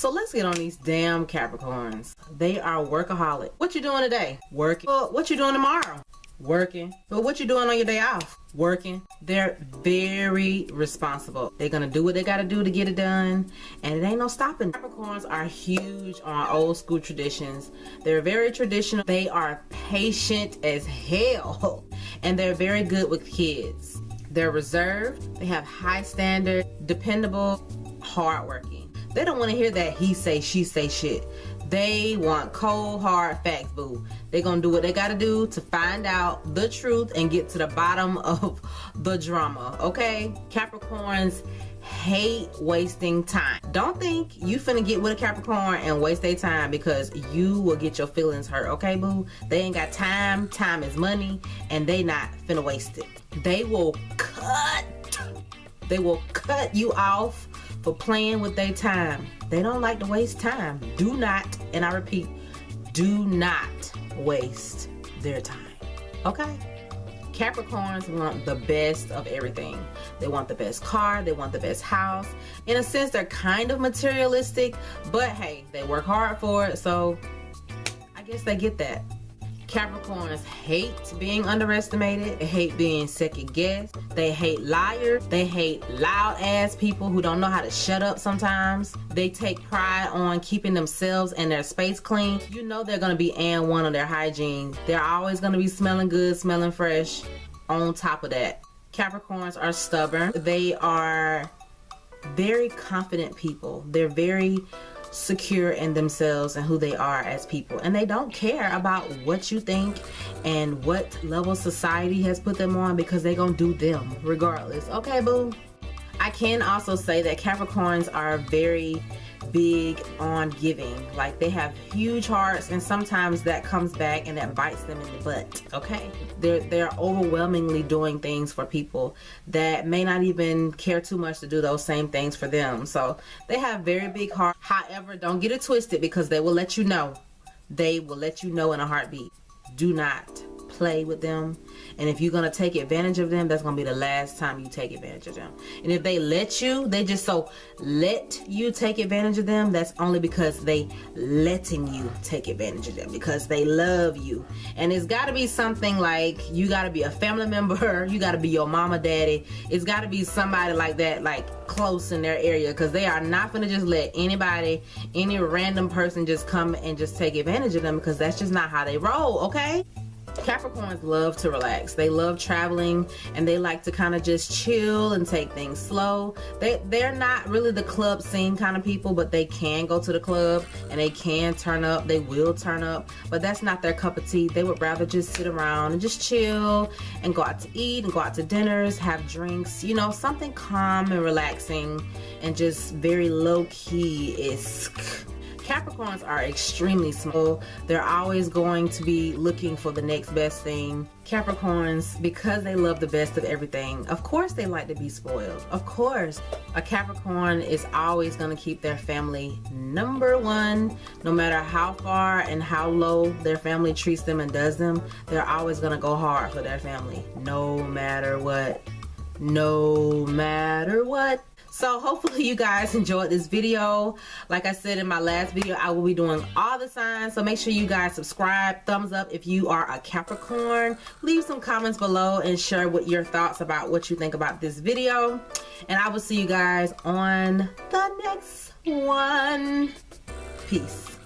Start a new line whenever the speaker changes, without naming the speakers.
So let's get on these damn Capricorns. They are workaholic. What you doing today? Working. Well, what you doing tomorrow? Working. But what you doing on your day off? Working. They're very responsible. They're gonna do what they gotta do to get it done. And it ain't no stopping. Capricorns are huge on old school traditions. They're very traditional. They are patient as hell. And they're very good with kids. They're reserved. They have high standard, dependable, hardworking. They don't want to hear that he say, she say shit. They want cold, hard facts, boo. They're going to do what they got to do to find out the truth and get to the bottom of the drama, okay? Capricorns hate wasting time. Don't think you finna get with a Capricorn and waste their time because you will get your feelings hurt, okay, boo? They ain't got time. Time is money, and they not finna waste it. They will cut. They will cut you off for playing with their time. They don't like to waste time. Do not, and I repeat, do not waste their time. Okay? Capricorns want the best of everything. They want the best car, they want the best house. In a sense, they're kind of materialistic, but hey, they work hard for it, so I guess they get that. Capricorns hate being underestimated. They hate being second guessed. They hate liars. They hate loud ass people who don't know how to shut up sometimes. They take pride on keeping themselves and their space clean. You know they're going to be and one on their hygiene. They're always going to be smelling good, smelling fresh on top of that. Capricorns are stubborn. They are very confident people. They're very secure in themselves and who they are as people. And they don't care about what you think and what level society has put them on because they gonna do them regardless. Okay boo I can also say that Capricorns are very big on giving. Like they have huge hearts and sometimes that comes back and that bites them in the butt. Okay. They're they're overwhelmingly doing things for people that may not even care too much to do those same things for them. So they have very big heart. However don't get it twisted because they will let you know. They will let you know in a heartbeat. Do not play with them. And if you're gonna take advantage of them that's gonna be the last time you take advantage of them. And if they let you they just so let you take advantage of them that's only because they letting you take advantage of them because they love you. And it's got to be something like you got to be a family member you got to be your mama daddy. It's got to be somebody like that like close in their area because they are not gonna just let anybody any random person just come and just take advantage of them because that's just not how they roll okay Capricorns love to relax. They love traveling and they like to kind of just chill and take things slow. They, they're not really the club scene kind of people, but they can go to the club and they can turn up. They will turn up, but that's not their cup of tea. They would rather just sit around and just chill and go out to eat and go out to dinners, have drinks, you know, something calm and relaxing and just very low-key-esque Capricorns are extremely small. They're always going to be looking for the next best thing. Capricorns, because they love the best of everything, of course they like to be spoiled. Of course. A Capricorn is always going to keep their family number one. No matter how far and how low their family treats them and does them, they're always going to go hard for their family. No matter what. No matter so hopefully you guys enjoyed this video. Like i said in my last video i will be doing all the signs. So make sure you guys subscribe. Thumbs up if you are a capricorn. Leave some comments below and share what your thoughts about what you think about this video. And i will see you guys on the next one. Peace